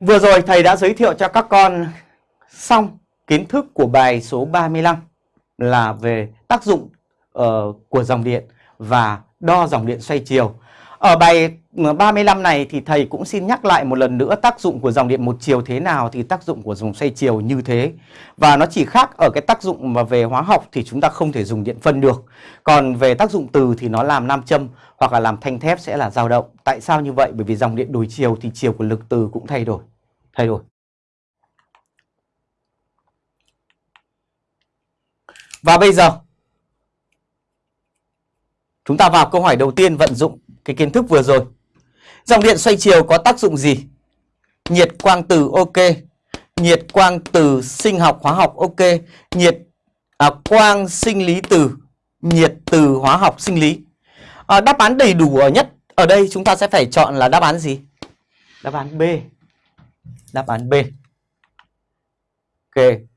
Vừa rồi thầy đã giới thiệu cho các con xong kiến thức của bài số 35 là về tác dụng uh, của dòng điện và đo dòng điện xoay chiều. Ở bài ừ, 35 này thì thầy cũng xin nhắc lại một lần nữa tác dụng của dòng điện một chiều thế nào thì tác dụng của dòng xoay chiều như thế. Và nó chỉ khác ở cái tác dụng mà về hóa học thì chúng ta không thể dùng điện phân được. Còn về tác dụng từ thì nó làm nam châm hoặc là làm thanh thép sẽ là dao động. Tại sao như vậy? Bởi vì dòng điện đổi chiều thì chiều của lực từ cũng thay đổi. Thay đổi. Và bây giờ, chúng ta vào câu hỏi đầu tiên, vận dụng cái kiến thức vừa rồi. Dòng điện xoay chiều có tác dụng gì? Nhiệt quang từ ok, nhiệt quang từ sinh học hóa học ok, nhiệt à, quang sinh lý từ, nhiệt từ hóa học sinh lý. À, đáp án đầy đủ ở nhất ở đây chúng ta sẽ phải chọn là đáp án gì? Đáp án B. Đáp án B. Ok.